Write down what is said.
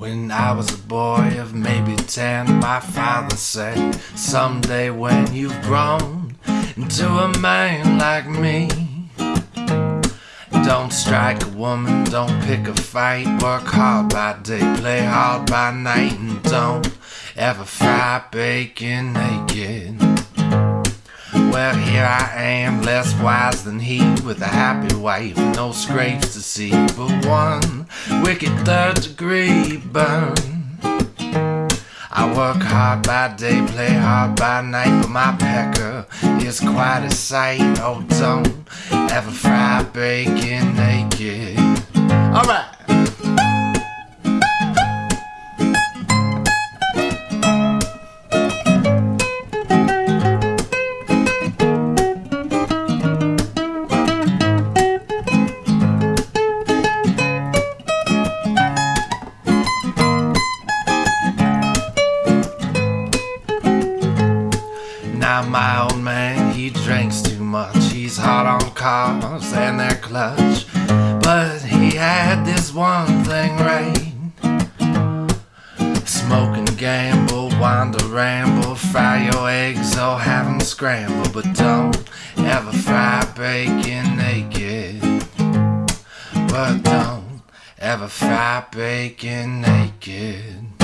When I was a boy of maybe ten, my father said, Someday when you've grown into a man like me, don't strike a woman, don't pick a fight, work hard by day, play hard by night, and don't ever fry bacon naked. Well, here I am, less wise than he, with a happy wife, no scrapes to see, but one wicked third degree burn. I work hard by day, play hard by night, but my pecker is quite a sight. Oh, don't ever fry bacon naked. Alright. My old man, he drinks too much. He's hot on cars and their clutch. But he had this one thing right. Smoke and gamble, wander, ramble, fry your eggs or have them scrambled. But don't ever fry bacon naked. But don't ever fry bacon naked.